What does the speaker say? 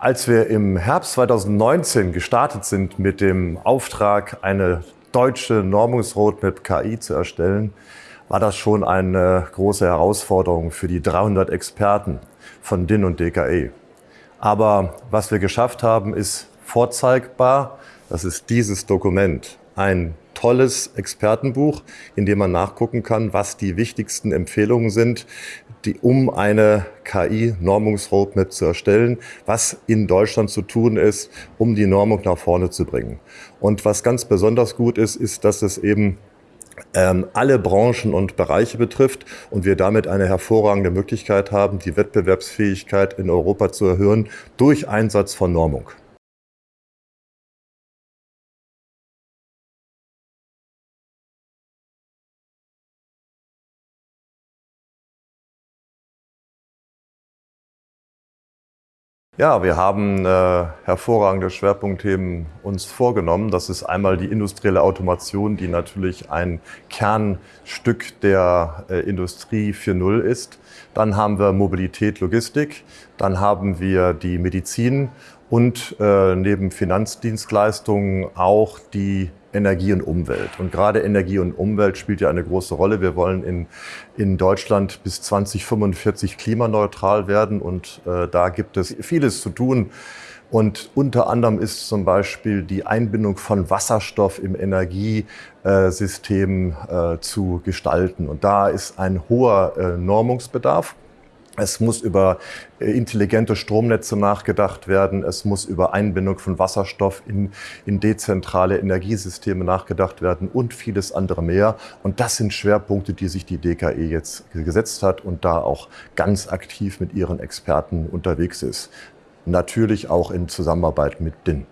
Als wir im Herbst 2019 gestartet sind mit dem Auftrag, eine deutsche Normungsroadmap KI zu erstellen, war das schon eine große Herausforderung für die 300 Experten von DIN und DKE. Aber was wir geschafft haben, ist vorzeigbar. Das ist dieses Dokument. Ein tolles Expertenbuch, in dem man nachgucken kann, was die wichtigsten Empfehlungen sind, die, um eine KI-Normungsroadmap zu erstellen, was in Deutschland zu tun ist, um die Normung nach vorne zu bringen. Und was ganz besonders gut ist, ist, dass es eben ähm, alle Branchen und Bereiche betrifft und wir damit eine hervorragende Möglichkeit haben, die Wettbewerbsfähigkeit in Europa zu erhöhen durch Einsatz von Normung. Ja, wir haben äh, hervorragende Schwerpunktthemen uns vorgenommen. Das ist einmal die industrielle Automation, die natürlich ein Kernstück der äh, Industrie 4.0 ist. Dann haben wir Mobilität, Logistik. Dann haben wir die Medizin und äh, neben Finanzdienstleistungen auch die Energie und Umwelt. Und gerade Energie und Umwelt spielt ja eine große Rolle. Wir wollen in, in Deutschland bis 2045 klimaneutral werden und äh, da gibt es vieles zu tun. Und unter anderem ist zum Beispiel die Einbindung von Wasserstoff im Energiesystem äh, zu gestalten. Und da ist ein hoher äh, Normungsbedarf. Es muss über äh, intelligente Stromnetze nachgedacht werden. Es muss über Einbindung von Wasserstoff in, in dezentrale Energiesysteme nachgedacht werden und vieles andere mehr. Und das sind Schwerpunkte, die sich die DKE jetzt gesetzt hat und da auch ganz aktiv mit ihren Experten unterwegs ist. Natürlich auch in Zusammenarbeit mit DIN.